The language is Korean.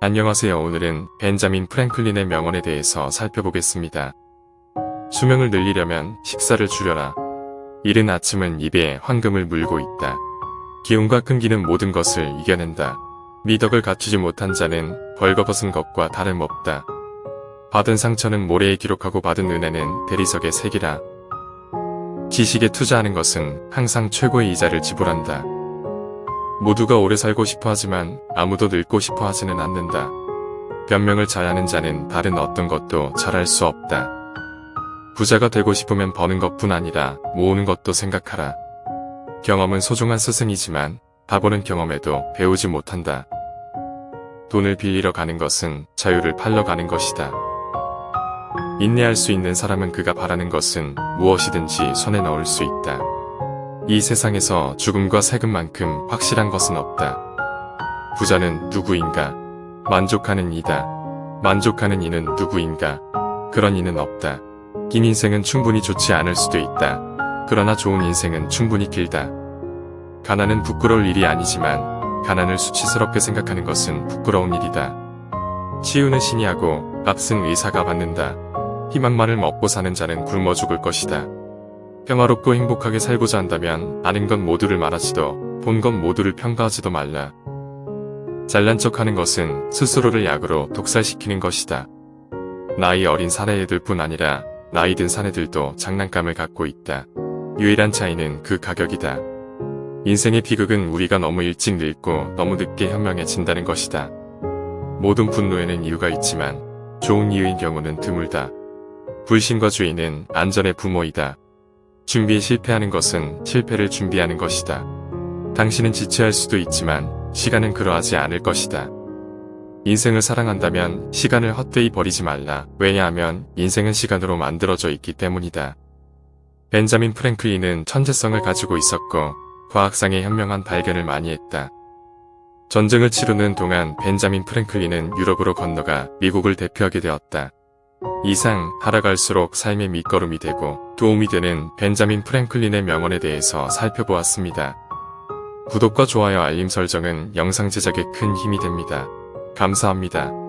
안녕하세요. 오늘은 벤자민 프랭클린의 명언에 대해서 살펴보겠습니다. 수명을 늘리려면 식사를 줄여라. 이른 아침은 입에 황금을 물고 있다. 기운과 끈기는 모든 것을 이겨낸다. 미덕을 갖추지 못한 자는 벌거벗은 것과 다름없다. 받은 상처는 모래에 기록하고 받은 은혜는 대리석에 새기라. 지식에 투자하는 것은 항상 최고의 이자를 지불한다. 모두가 오래 살고 싶어 하지만 아무도 늙고 싶어 하지는 않는다. 변명을 잘하는 자는 다른 어떤 것도 잘할 수 없다. 부자가 되고 싶으면 버는 것뿐 아니라 모으는 것도 생각하라. 경험은 소중한 스승이지만 바보는 경험에도 배우지 못한다. 돈을 빌리러 가는 것은 자유를 팔러 가는 것이다. 인내할 수 있는 사람은 그가 바라는 것은 무엇이든지 손에 넣을 수 있다. 이 세상에서 죽음과 세금만큼 확실한 것은 없다. 부자는 누구인가? 만족하는 이다. 만족하는 이는 누구인가? 그런 이는 없다. 긴 인생은 충분히 좋지 않을 수도 있다. 그러나 좋은 인생은 충분히 길다. 가난은 부끄러울 일이 아니지만 가난을 수치스럽게 생각하는 것은 부끄러운 일이다. 치유는 신이 하고 값은 의사가 받는다. 희망만을 먹고 사는 자는 굶어 죽을 것이다. 평화롭고 행복하게 살고자 한다면 아는 것 모두를 말하지도 본 것 모두를 평가하지도 말라. 잘난 척하는 것은 스스로를 약으로 독살시키는 것이다. 나이 어린 사내애들 뿐 아니라 나이 든 사내들도 장난감을 갖고 있다. 유일한 차이는 그 가격이다. 인생의 비극은 우리가 너무 일찍 늙고 너무 늦게 현명해진다는 것이다. 모든 분노에는 이유가 있지만 좋은 이유인 경우는 드물다. 불신과 주의는 안전의 부모이다. 준비에 실패하는 것은 실패를 준비하는 것이다. 당신은 지체할 수도 있지만 시간은 그러하지 않을 것이다. 인생을 사랑한다면 시간을 헛되이 버리지 말라. 왜냐하면 인생은 시간으로 만들어져 있기 때문이다. 벤자민 프랭클린은 천재성을 가지고 있었고 과학상의 현명한 발견을 많이 했다. 전쟁을 치르는 동안 벤자민 프랭클린은 유럽으로 건너가 미국을 대표하게 되었다. 이상 살아갈수록 삶의 밑거름이 되고 도움이 되는 벤자민 프랭클린의 명언에 대해서 살펴보았습니다. 구독과 좋아요 알림 설정은 영상 제작에 큰 힘이 됩니다. 감사합니다.